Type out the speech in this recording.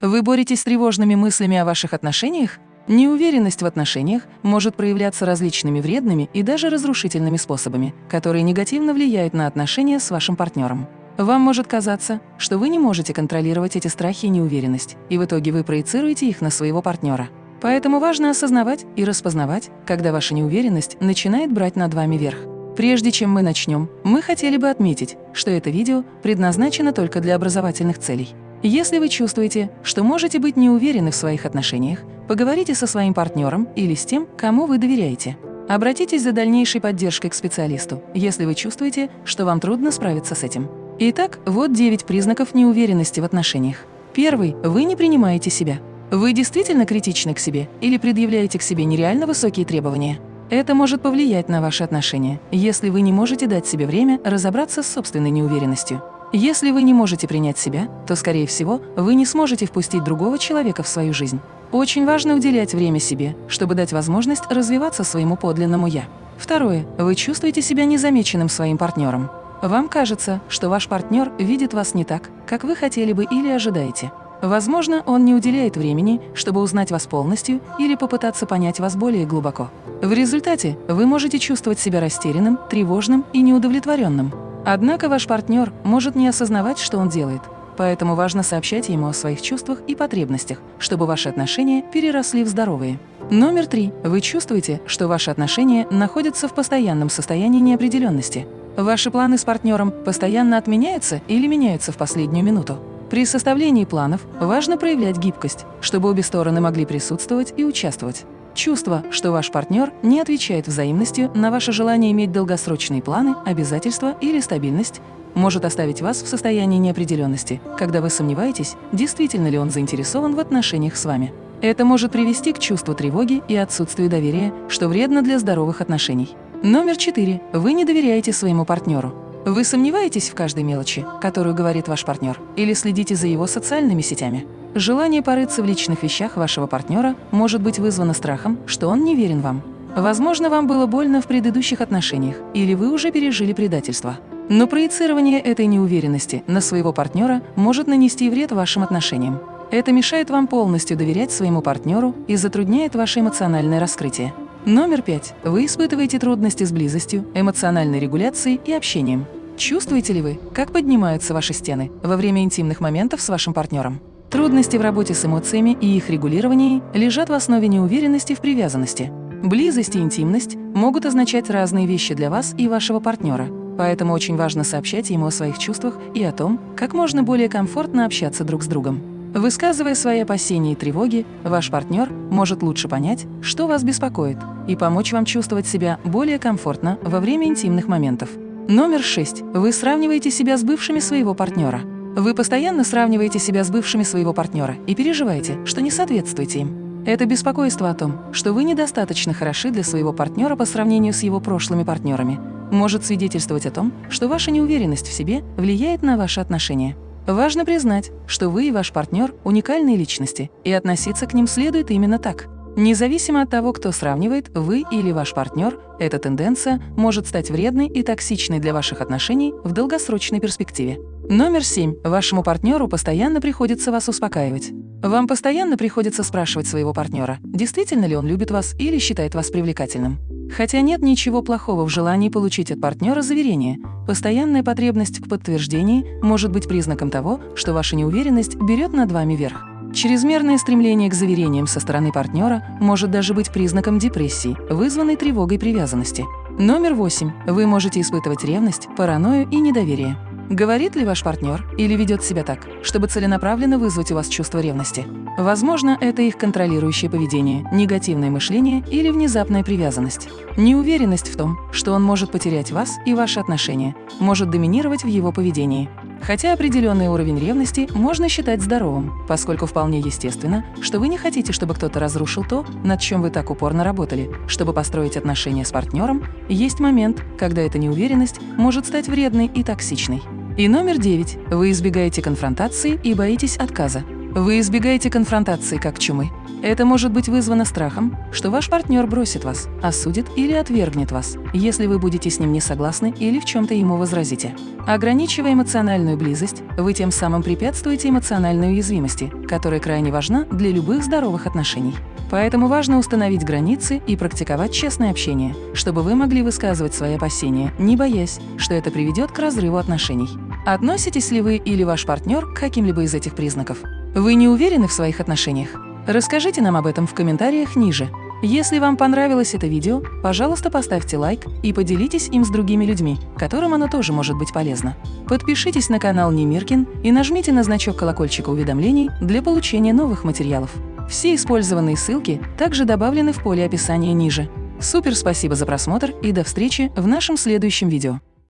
Вы боретесь с тревожными мыслями о ваших отношениях? Неуверенность в отношениях может проявляться различными вредными и даже разрушительными способами, которые негативно влияют на отношения с вашим партнером. Вам может казаться, что вы не можете контролировать эти страхи и неуверенность, и в итоге вы проецируете их на своего партнера. Поэтому важно осознавать и распознавать, когда ваша неуверенность начинает брать над вами верх. Прежде чем мы начнем, мы хотели бы отметить, что это видео предназначено только для образовательных целей. Если вы чувствуете, что можете быть не уверены в своих отношениях, поговорите со своим партнером или с тем, кому вы доверяете. Обратитесь за дальнейшей поддержкой к специалисту, если вы чувствуете, что вам трудно справиться с этим. Итак, вот 9 признаков неуверенности в отношениях. Первый – вы не принимаете себя. Вы действительно критичны к себе или предъявляете к себе нереально высокие требования? Это может повлиять на ваши отношения, если вы не можете дать себе время разобраться с собственной неуверенностью. Если вы не можете принять себя, то, скорее всего, вы не сможете впустить другого человека в свою жизнь. Очень важно уделять время себе, чтобы дать возможность развиваться своему подлинному «я». Второе. Вы чувствуете себя незамеченным своим партнером. Вам кажется, что ваш партнер видит вас не так, как вы хотели бы или ожидаете. Возможно, он не уделяет времени, чтобы узнать вас полностью или попытаться понять вас более глубоко. В результате вы можете чувствовать себя растерянным, тревожным и неудовлетворенным. Однако ваш партнер может не осознавать, что он делает, поэтому важно сообщать ему о своих чувствах и потребностях, чтобы ваши отношения переросли в здоровые. Номер три. Вы чувствуете, что ваши отношения находятся в постоянном состоянии неопределенности. Ваши планы с партнером постоянно отменяются или меняются в последнюю минуту. При составлении планов важно проявлять гибкость, чтобы обе стороны могли присутствовать и участвовать. Чувство, что ваш партнер не отвечает взаимностью на ваше желание иметь долгосрочные планы, обязательства или стабильность, может оставить вас в состоянии неопределенности, когда вы сомневаетесь, действительно ли он заинтересован в отношениях с вами. Это может привести к чувству тревоги и отсутствию доверия, что вредно для здоровых отношений. Номер четыре. Вы не доверяете своему партнеру. Вы сомневаетесь в каждой мелочи, которую говорит ваш партнер, или следите за его социальными сетями? Желание порыться в личных вещах вашего партнера может быть вызвано страхом, что он не верен вам. Возможно, вам было больно в предыдущих отношениях, или вы уже пережили предательство. Но проецирование этой неуверенности на своего партнера может нанести вред вашим отношениям. Это мешает вам полностью доверять своему партнеру и затрудняет ваше эмоциональное раскрытие. Номер пять. Вы испытываете трудности с близостью, эмоциональной регуляцией и общением. Чувствуете ли вы, как поднимаются ваши стены во время интимных моментов с вашим партнером? Трудности в работе с эмоциями и их регулировании лежат в основе неуверенности в привязанности. Близость и интимность могут означать разные вещи для вас и вашего партнера, поэтому очень важно сообщать ему о своих чувствах и о том, как можно более комфортно общаться друг с другом. Высказывая свои опасения и тревоги, ваш партнер может лучше понять, что вас беспокоит, и помочь вам чувствовать себя более комфортно во время интимных моментов. Номер 6. Вы сравниваете себя с бывшими своего партнера. Вы постоянно сравниваете себя с бывшими своего партнера и переживаете, что не соответствуете им. Это беспокойство о том, что вы недостаточно хороши для своего партнера по сравнению с его прошлыми партнерами, может свидетельствовать о том, что ваша неуверенность в себе влияет на ваши отношения. Важно признать, что вы и ваш партнер – уникальные личности, и относиться к ним следует именно так. Независимо от того, кто сравнивает, вы или ваш партнер, эта тенденция может стать вредной и токсичной для ваших отношений в долгосрочной перспективе. Номер семь. Вашему партнеру постоянно приходится вас успокаивать. Вам постоянно приходится спрашивать своего партнера, действительно ли он любит вас или считает вас привлекательным. Хотя нет ничего плохого в желании получить от партнера заверение, постоянная потребность в подтверждении может быть признаком того, что ваша неуверенность берет над вами верх. Чрезмерное стремление к заверениям со стороны партнера может даже быть признаком депрессии, вызванной тревогой привязанности. Номер восемь. Вы можете испытывать ревность, паранойю и недоверие. Говорит ли ваш партнер или ведет себя так, чтобы целенаправленно вызвать у вас чувство ревности? Возможно, это их контролирующее поведение, негативное мышление или внезапная привязанность. Неуверенность в том, что он может потерять вас и ваши отношения, может доминировать в его поведении. Хотя определенный уровень ревности можно считать здоровым, поскольку вполне естественно, что вы не хотите, чтобы кто-то разрушил то, над чем вы так упорно работали. Чтобы построить отношения с партнером, есть момент, когда эта неуверенность может стать вредной и токсичной. И номер девять. Вы избегаете конфронтации и боитесь отказа. Вы избегаете конфронтации как чумы. Это может быть вызвано страхом, что ваш партнер бросит вас, осудит или отвергнет вас, если вы будете с ним не согласны или в чем-то ему возразите. Ограничивая эмоциональную близость, вы тем самым препятствуете эмоциональной уязвимости, которая крайне важна для любых здоровых отношений. Поэтому важно установить границы и практиковать честное общение, чтобы вы могли высказывать свои опасения, не боясь, что это приведет к разрыву отношений. Относитесь ли вы или ваш партнер к каким-либо из этих признаков? Вы не уверены в своих отношениях? Расскажите нам об этом в комментариях ниже. Если вам понравилось это видео, пожалуйста, поставьте лайк и поделитесь им с другими людьми, которым оно тоже может быть полезно. Подпишитесь на канал Немиркин и нажмите на значок колокольчика уведомлений для получения новых материалов. Все использованные ссылки также добавлены в поле описания ниже. Супер спасибо за просмотр и до встречи в нашем следующем видео.